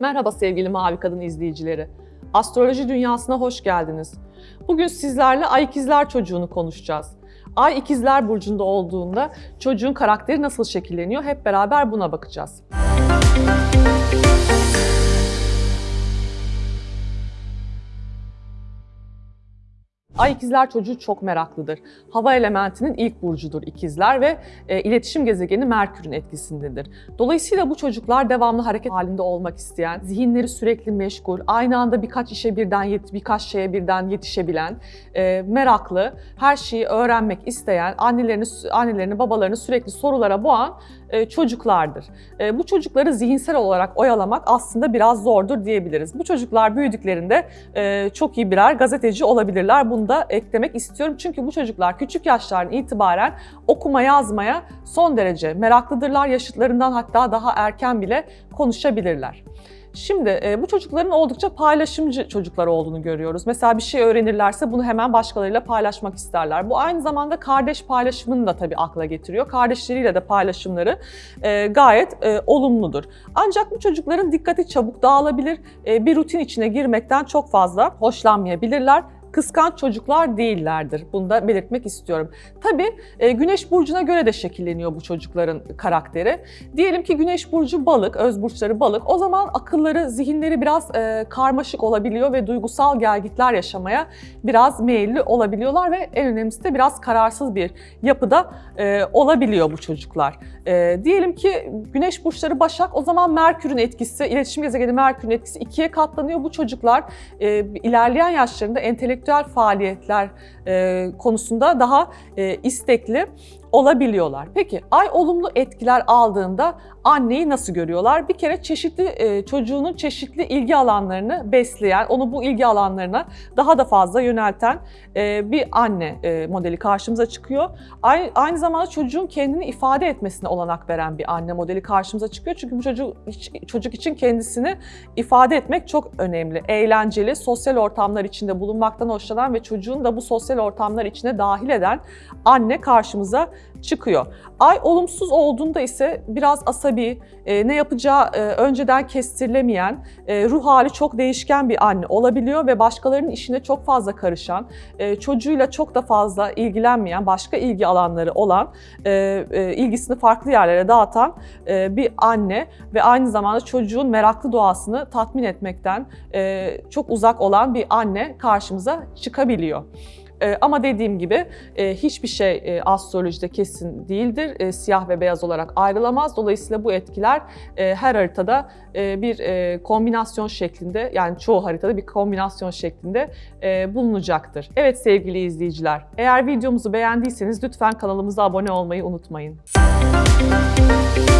Merhaba sevgili Mavi Kadın izleyicileri. Astroloji dünyasına hoş geldiniz. Bugün sizlerle Ay İkizler çocuğunu konuşacağız. Ay İkizler burcunda olduğunda çocuğun karakteri nasıl şekilleniyor hep beraber buna bakacağız. Ay ikizler çocuğu çok meraklıdır. Hava elementinin ilk burcudur ikizler ve e, iletişim gezegeni Merkür'ün etkisindedir. Dolayısıyla bu çocuklar devamlı hareket halinde olmak isteyen, zihinleri sürekli meşgul, aynı anda birkaç işe birden yet birkaç şeye birden yetişebilen, e, meraklı, her şeyi öğrenmek isteyen, annelerini annelerini babalarını sürekli sorulara boğan e, çocuklardır. E, bu çocukları zihinsel olarak oyalamak aslında biraz zordur diyebiliriz. Bu çocuklar büyüdüklerinde e, çok iyi birer gazeteci olabilirler. Bunu da eklemek istiyorum. Çünkü bu çocuklar küçük yaşlardan itibaren okuma yazmaya son derece meraklıdırlar. Yaşıtlarından hatta daha erken bile konuşabilirler. Şimdi e, bu çocukların oldukça paylaşımcı çocuklar olduğunu görüyoruz. Mesela bir şey öğrenirlerse bunu hemen başkalarıyla paylaşmak isterler. Bu aynı zamanda kardeş paylaşımını da tabii akla getiriyor. Kardeşleriyle de paylaşımları e, gayet e, olumludur. Ancak bu çocukların dikkati çabuk dağılabilir, bir rutin içine girmekten çok fazla hoşlanmayabilirler kıskanç çocuklar değillerdir. Bunu da belirtmek istiyorum. Tabii e, Güneş burcuna göre de şekilleniyor bu çocukların karakteri. Diyelim ki Güneş burcu balık, öz burçları balık. O zaman akılları, zihinleri biraz e, karmaşık olabiliyor ve duygusal gelgitler yaşamaya biraz meyilli olabiliyorlar ve en önemlisi de biraz kararsız bir yapıda e, olabiliyor bu çocuklar. Diyelim ki Güneş burçları Başak, o zaman Merkür'ün etkisi, iletişim gezegeni Merkür'ün etkisi ikiye katlanıyor. Bu çocuklar ilerleyen yaşlarında entelektüel entelektüel faaliyetler konusunda daha istekli olabiliyorlar. Peki ay olumlu etkiler aldığında anneyi nasıl görüyorlar? Bir kere çeşitli e, çocuğunun çeşitli ilgi alanlarını besleyen, onu bu ilgi alanlarına daha da fazla yönelten e, bir anne e, modeli karşımıza çıkıyor. Aynı, aynı zamanda çocuğun kendini ifade etmesine olanak veren bir anne modeli karşımıza çıkıyor. Çünkü bu çocuk çocuk için kendisini ifade etmek çok önemli. Eğlenceli, sosyal ortamlar içinde bulunmaktan hoşlanan ve çocuğun da bu sosyal ortamlar içine dahil eden anne karşımıza çıkıyor. Ay olumsuz olduğunda ise biraz asabi, e, ne yapacağı e, önceden kestirilemeyen, e, ruh hali çok değişken bir anne olabiliyor ve başkalarının işine çok fazla karışan, e, çocuğuyla çok da fazla ilgilenmeyen, başka ilgi alanları olan, e, e, ilgisini farklı yerlere dağıtan e, bir anne ve aynı zamanda çocuğun meraklı doğasını tatmin etmekten e, çok uzak olan bir anne karşımıza çıkabiliyor. E, ama dediğim gibi e, hiçbir şey e, astrolojide kesin değildir. E, siyah ve beyaz olarak ayrılamaz. Dolayısıyla bu etkiler e, her haritada e, bir e, kombinasyon şeklinde yani çoğu haritada bir kombinasyon şeklinde e, bulunacaktır. Evet sevgili izleyiciler, eğer videomuzu beğendiyseniz lütfen kanalımıza abone olmayı unutmayın. Müzik